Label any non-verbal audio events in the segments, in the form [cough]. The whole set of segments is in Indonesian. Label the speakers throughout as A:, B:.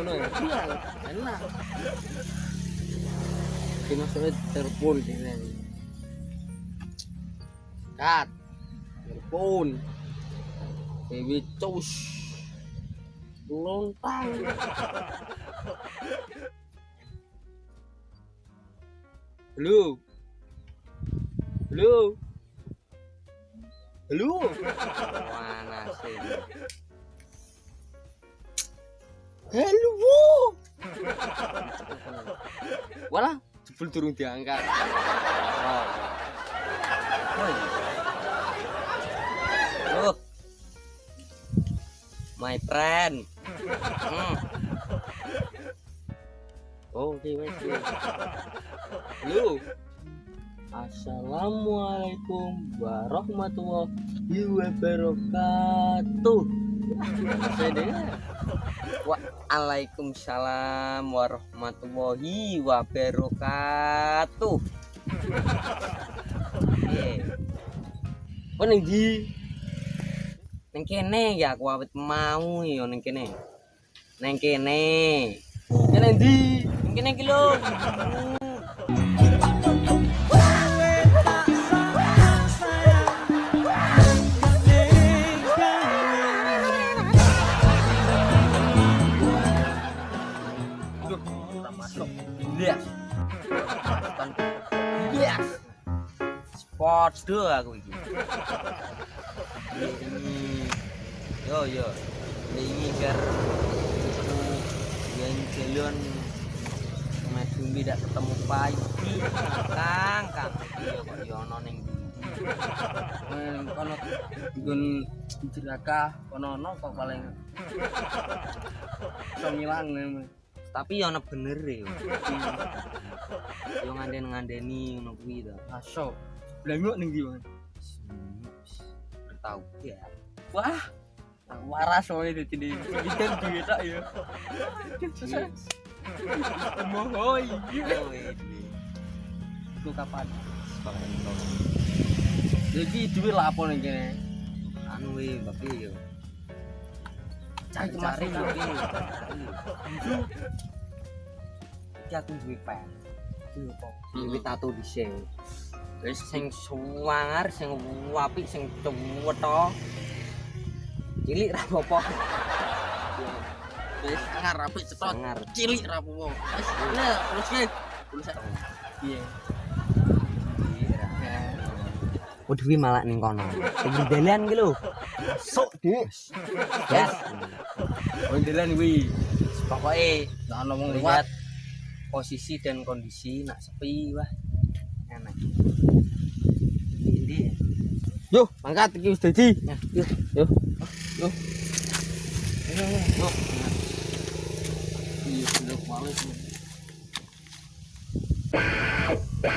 A: ngono ya.
B: iya enak
A: ini. Kat. Telepon. Baby cus. Lontang. Halo. Halo. Halo. Mana sih? Halo. Bu. [laughs] Walah, jebul turun diangkat. Oh. Loh. My friend. Hmm. Oh, oke, wes. wes. Halo. Assalamualaikum warahmatullahi wabarakatuh. Saya dengar. Waalaikumsalam warahmatullahi wabarakatuh. Oh ning ndi? Ning kene ya aku awet mau ya ning kene. Ning kene. Kene ndi? Ning kene iki lho. Yes. Yes. Sport aku iki. Yo yo. Ini biar yang jalan maju tidak ketemu pagi. Kang, Kang. Yo ono ning
B: kono gun jeraka kono ono kok paling iso ngilang.
A: Tapi ono bener ya. [laughs] Yo nganden-ngandeni ngono kuwi to.
B: aso blengok ning ndi Bang?
A: Bertau ya.
B: wah waras wae dadi di pinten duwe tak ya mohoi
A: Oh, ini.
B: iku kapan jadi lah apa ning kene
A: anu tapi yo
B: cari
A: cari
B: cari.
A: tapi iki aku duwe pen. Duwe tato dhisik. Wis sing suwangar sing apik sing cuwetho cilik ra apa
B: wis ngar apik cetot
A: sangar.
B: Cilik ra apa wis nah terus
A: Oh, Dewi malah ning kono. Sing dalan ki lho. Sok, Dik. Yes.
B: Ondelan kuwi.
A: Pokoke
B: nek ana wong
A: lihat
B: liwat
A: posisi dan kondisi nak sepi wah. Enak. Ini
B: yo mangkat iki wis dadi.
A: Ya yuk
B: yo. Yo.
A: Yuk
B: iya sudah males Cek,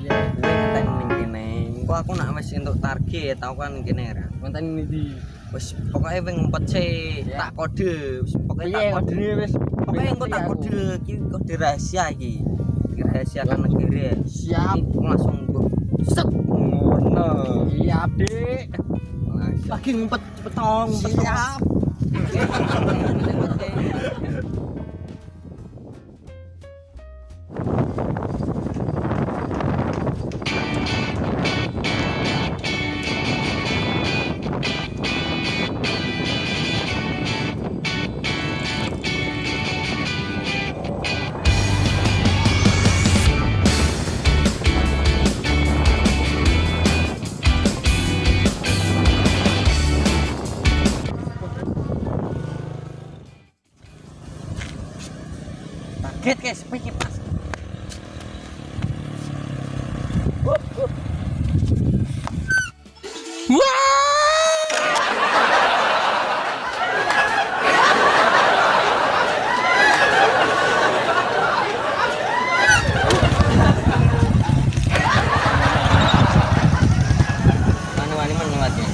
A: Ya, gue ngeten ning kene. Engko aku nak wis entuk target, aku kan kene ra.
B: Mantan ini di.
A: Wis pokoke wing ngumpet sik,
B: Ya.
A: tak kode, wis pokoke tak kode.
B: wis.
A: Pokoke engko tak kode, iki kode rahasia iki. Rahasia kan negeri.
B: Siap.
A: Langsung mbok set ngono.
B: Iya, Dik.
A: Langsung.
B: Lagi ngumpet cepet tong, ngumpet tong.
A: Siap. Kayak sepi kipas. Mana wani menyuatnya?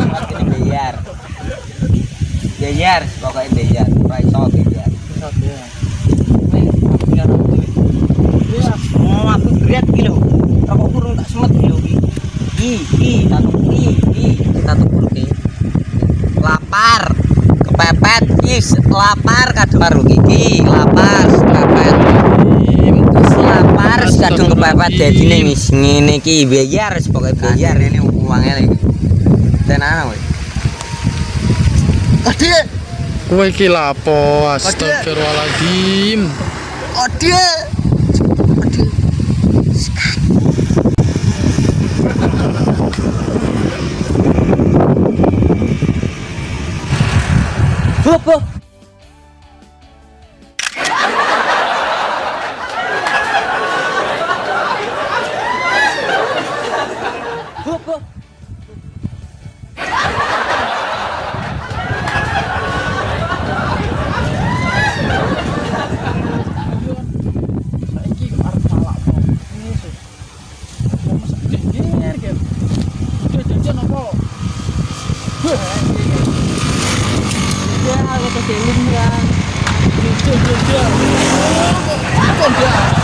A: Kene bayar, bayar. Pokoknya bayar. Ora iso bayar. Mau aku berat lho. Rokok kurung tak semet iki. Iki, iki, satu iki, iki, satu puluh. Lapar. Kepepet, is lapar kadung karo iki, lapar, kepepet. lapar kadung kepepet ning wis ngene iki bayar pokoke bayar ini uangnya lagi. Tenan kowe. Ade,
C: Kowe iki lapo? Astagfirullahaladzim.
A: ade. Ade. Ya, aku keselin kan.